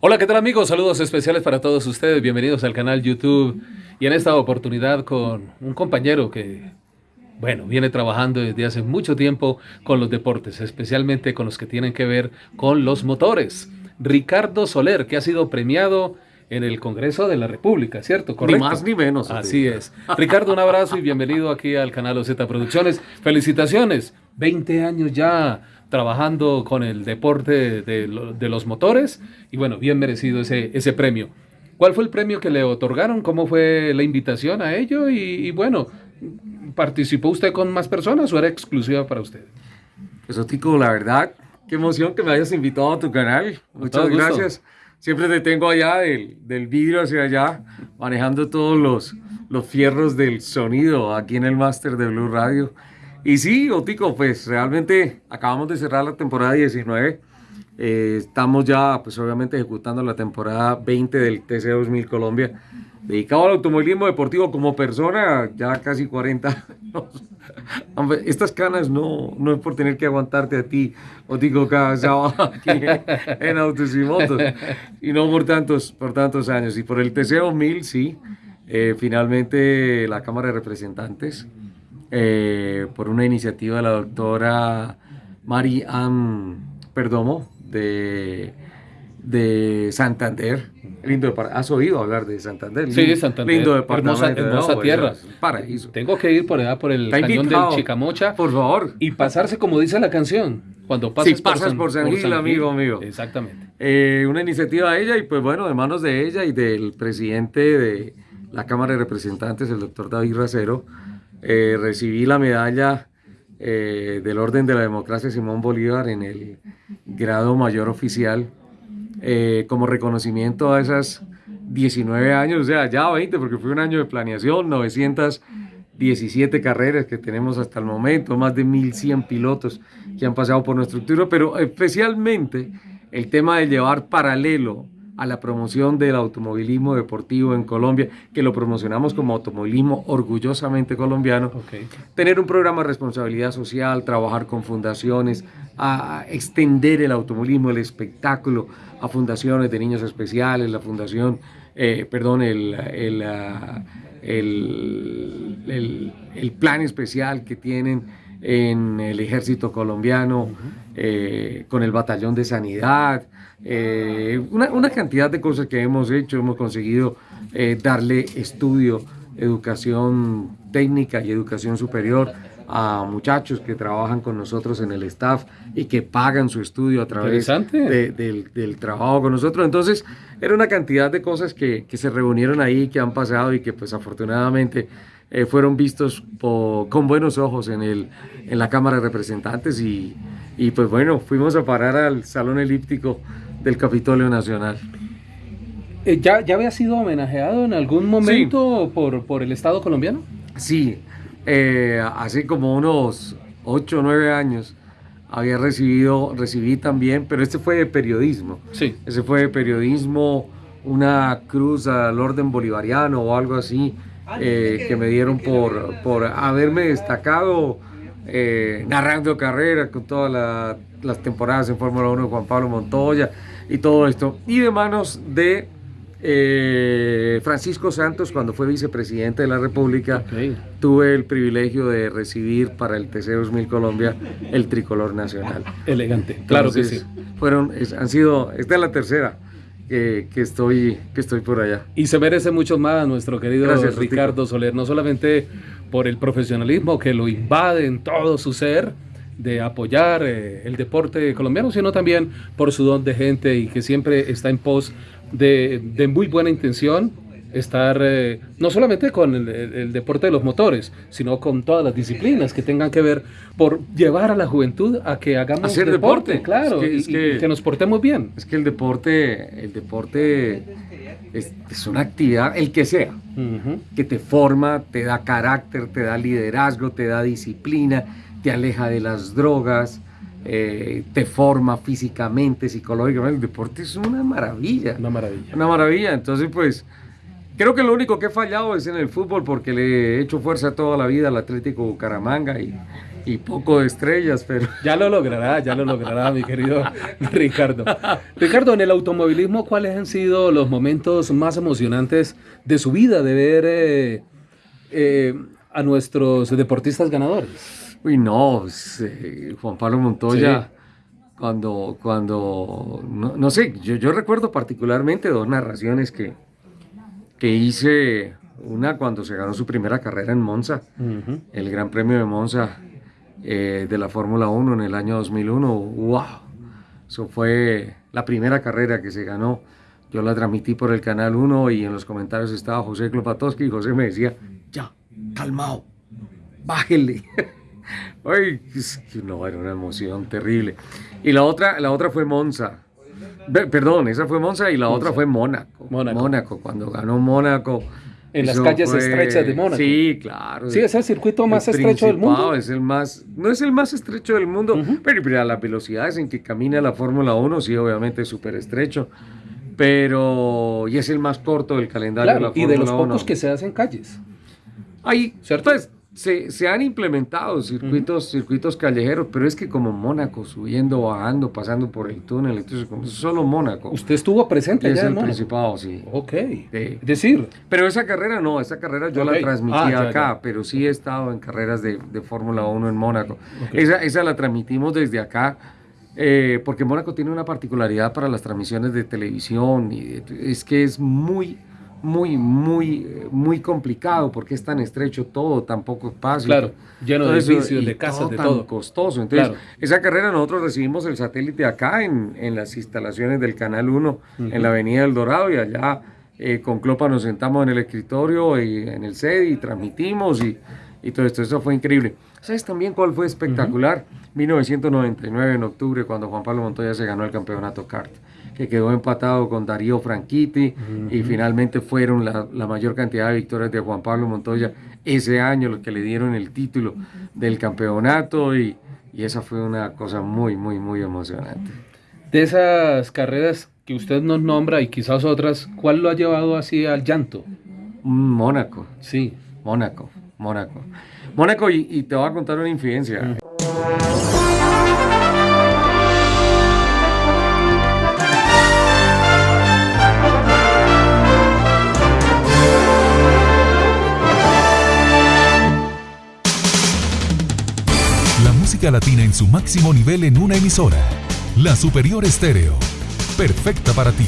Hola, ¿qué tal amigos? Saludos especiales para todos ustedes. Bienvenidos al canal YouTube y en esta oportunidad con un compañero que, bueno, viene trabajando desde hace mucho tiempo con los deportes, especialmente con los que tienen que ver con los motores. Ricardo Soler, que ha sido premiado en el Congreso de la República, ¿cierto? Ni más ni menos. Así es. Ricardo, un abrazo y bienvenido aquí al canal OZ Producciones. Felicitaciones. 20 años ya trabajando con el deporte de, los motores y bueno, bien merecido ese, ese premio. ¿Cuál fue el premio que le otorgaron? ¿Cómo fue la invitación a ello? Y, bueno, ¿participó usted con más personas o era exclusiva para usted? Eso, Tico, la verdad, qué emoción que me hayas invitado a tu canal. Muchas gracias. Siempre te tengo allá del, del vidrio hacia allá, manejando todos los, los fierros del sonido aquí en el máster de Blue Radio. Y sí, Otico, pues realmente acabamos de cerrar la temporada 19. Eh, estamos ya, pues obviamente, ejecutando la temporada 20 del TC 2000 Colombia. Dedicado al automovilismo deportivo como persona, ya casi 40 años. Estas canas no, no es por tener que aguantarte a ti, Otico, cada sábado aquí en Autos y Motos, y no por tantos, por tantos años. Y por el TC 2000, sí, eh, finalmente la Cámara de Representantes eh, por una iniciativa de la doctora Mari Ann Perdomo de, de Santander. Lindo ¿Has oído hablar de Santander? Sí, Santander. Lindo departamento. Hermosa, hermosa tierra. Paraíso. Tengo que ir por allá, por el cañón del Chicamocha. Por favor. Y pasarse, como dice la canción, cuando pasas, si pasas por San, Gil, amigo mío. Exactamente. Eh, una iniciativa de ella y pues bueno, de manos de ella y del presidente de la Cámara de Representantes, el doctor David Racero, eh, recibí la medalla eh, del Orden de la Democracia Simón Bolívar en el grado mayor oficial eh, como reconocimiento a esas 19 años, o sea, ya 20 porque fue un año de planeación, 917 carreras que tenemos hasta el momento, más de 1100 pilotos que han pasado por nuestra estructura, pero especialmente el tema de llevar paralelo a la promoción del automovilismo deportivo en Colombia, que lo promocionamos como automovilismo orgullosamente colombiano. Tener un programa de responsabilidad social, trabajar con fundaciones, a extender el automovilismo, el espectáculo a fundaciones de niños especiales, la fundación, eh, perdón, el, el, ah, el, el, plan especial que tienen en el ejército colombiano, eh, con el batallón de sanidad, eh, una, una, cantidad de cosas que hemos hecho, hemos conseguido eh, darle estudio, educación técnica y educación superior a muchachos que trabajan con nosotros en el staff y que pagan su estudio a través del, del, trabajo con nosotros. Entonces, era una cantidad de cosas que, que se reunieron ahí, que han pasado y que pues afortunadamente eh, fueron vistos con buenos ojos en, el, en la Cámara de Representantes y, y pues bueno, fuimos a parar al Salón Elíptico del Capitolio Nacional. Eh, ¿Ya, ¿Ya había sido homenajeado en algún momento por, por, el Estado colombiano? Sí, eh, hace como unos 8 o 9 años había recibido, recibí también, pero este fue de periodismo. Sí. Ese fue de periodismo, una cruz al orden bolivariano o algo así, eh, que me dieron por, por haberme destacado narrando carrera con todas las temporadas en Fórmula 1 de Juan Pablo Montoya y todo esto. Y de manos de eh, Francisco Santos, cuando fue vicepresidente de la República, tuve el privilegio de recibir para el TC 2000 Colombia el tricolor nacional. Elegante, claro que sí. Fueron, han sido, esta es la tercera. Que, que, estoy, que estoy por allá. Y se merece mucho más nuestro querido Ricardo Soler, no solamente por el profesionalismo que lo invade en todo su ser, de apoyar eh, el deporte colombiano, sino también por su don de gente y que siempre está en pos de, de muy buena intención, estar eh, no solamente con el, deporte de los motores, sino con todas las disciplinas que tengan que ver por llevar a la juventud a que hagamos Hacer deporte, claro, y, que, nos portemos bien. Es que el deporte, el deporte es, es una actividad, el que sea, que te forma, te da carácter, te da liderazgo, te da disciplina, te aleja de las drogas, eh, te forma físicamente, psicológicamente. El deporte es una maravilla. Una maravilla. Una maravilla. Entonces, pues, creo que lo único que he fallado es en el fútbol porque le he hecho fuerza toda la vida al Atlético Bucaramanga y, y poco de estrellas, pero... Ya lo logrará, ya lo logrará, mi querido Ricardo. Ricardo, en el automovilismo, ¿cuáles han sido los momentos más emocionantes de su vida de ver eh, eh, a nuestros deportistas ganadores? Uy, no, eh, Juan Pablo Montoya, cuando, cuando, no, sé, yo, yo, recuerdo particularmente dos narraciones que, que hice, una cuando se ganó su primera carrera en Monza, el Gran Premio de Monza eh, de la Fórmula 1 en el año 2001, wow, eso fue la primera carrera que se ganó. Yo la transmití por el Canal 1 y en los comentarios estaba José Klopatowski y José me decía, ya, calmado, bájele. Ay, no, era una emoción terrible. Y la otra, la otra fue Monza. Perdón, esa fue Monza y la otra fue Mónaco. Mónaco. cuando ganó Mónaco. En las calles estrechas de Mónaco. Sí, claro. Sí, es el circuito más estrecho del mundo. Es el más, no es el más estrecho del mundo, pero, a las velocidades en que camina la Fórmula 1, sí, obviamente es súper estrecho. Pero, y es el más corto del calendario de la Fórmula 1. Y de los pocos que se hacen calles. Ahí, ¿cierto? es se, han implementado circuitos, circuitos callejeros, pero es que como Mónaco, subiendo, bajando, pasando por el túnel, entonces como solo Mónaco. ¿Usted estuvo presente allá en el Principado, sí. Ok. Decir. Pero esa carrera no, esa carrera yo la transmití ah, acá, pero sí he estado en carreras de, Fórmula 1 en Mónaco. Esa, esa la transmitimos desde acá. Eh, porque Mónaco tiene una particularidad para las transmisiones de televisión y es que es muy muy, muy, muy complicado porque es tan estrecho todo, tan poco espacio. Claro, lleno de edificios, de casas, de tan todo. costoso. Entonces, esa carrera nosotros recibimos el satélite acá en, en las instalaciones del Canal 1, en la Avenida del Dorado, y allá eh, con Clopa nos sentamos en el escritorio y en el sede y transmitimos y, y todo esto. Eso fue increíble. ¿Sabes también cuál fue espectacular? 1999, en octubre, cuando Juan Pablo Montoya se ganó el campeonato kart que quedó empatado con Darío Franchitti y finalmente fueron la, mayor cantidad de victorias de Juan Pablo Montoya ese año, los que le dieron el título del campeonato y, y esa fue una cosa muy, muy, muy emocionante. De esas carreras que usted nos nombra y quizás otras, ¿cuál lo ha llevado así al llanto? Mónaco. Sí. Mónaco, Mónaco. Mónaco, y, te voy a contar una infidencia. Latina en su máximo nivel en una emisora. La Superior Estéreo. Perfecta para ti.